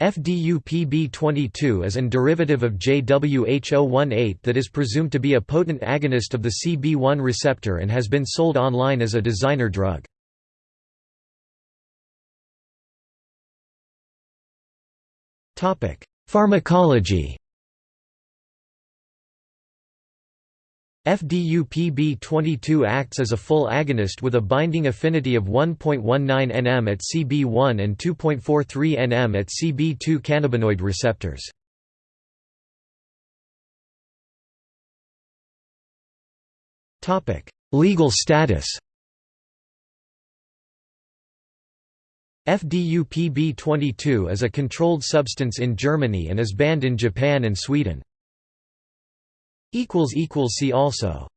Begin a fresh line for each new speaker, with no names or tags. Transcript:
FDUPB22 is an derivative of JWH018 that is presumed to be a potent agonist of the CB1 receptor and has been sold online as a designer drug. Pharmacology FDUPB22 acts as a full agonist with a binding affinity of 1.19 nm at CB1 and 2.43 nm at CB2 cannabinoid receptors. Legal status FDUPB22 is a controlled substance in Germany and is banned in Japan and Sweden. See also